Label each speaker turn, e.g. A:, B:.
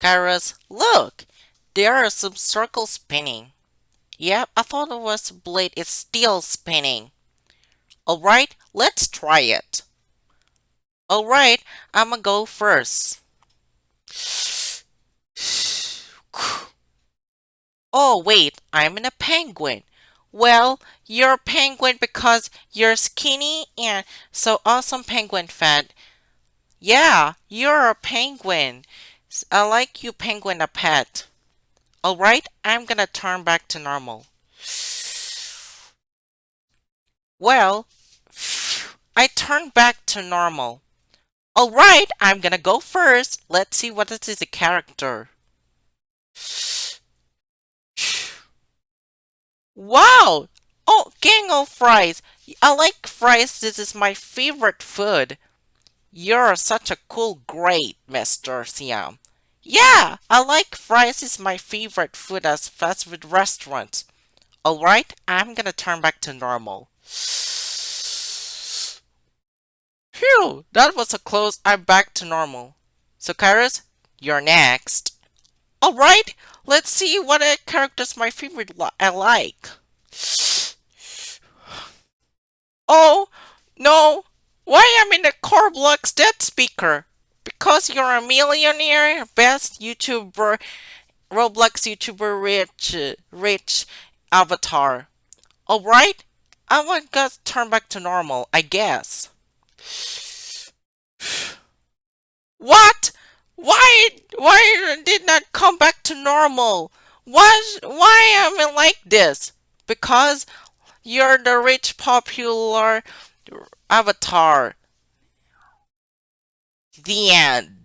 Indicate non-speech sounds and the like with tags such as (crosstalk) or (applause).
A: Kairos, look! There are some circles spinning. Yep, I thought it was a blade It's still spinning. Alright, let's try it. Alright, I'ma go first. (sighs) Oh wait, I'm in a penguin. Well, you're a penguin because you're skinny and so awesome penguin fat. Yeah, you're a penguin. I like you penguin a pet. Alright, I'm gonna turn back to normal. Well, I turned back to normal. Alright, I'm gonna go first. Let's see what this is a character. Wow! Oh, gang of fries. I like fries. This is my favorite food. You're such a cool great, Mr. Siam. Yeah, I like fries is my favorite food as fast food restaurant. Alright, I'm gonna turn back to normal. Phew, that was a close. I'm back to normal. So Kairos, you're next. Alright, let's see what characters my favorite li I like. Oh, no, why am I in the Corblox dead speaker? Because you're a millionaire, best YouTuber, Roblox YouTuber rich, rich avatar. Alright, I want to turn back to normal, I guess. What? Why, why did not come back to normal? Why, why am I like this? Because you're the rich popular avatar. The end.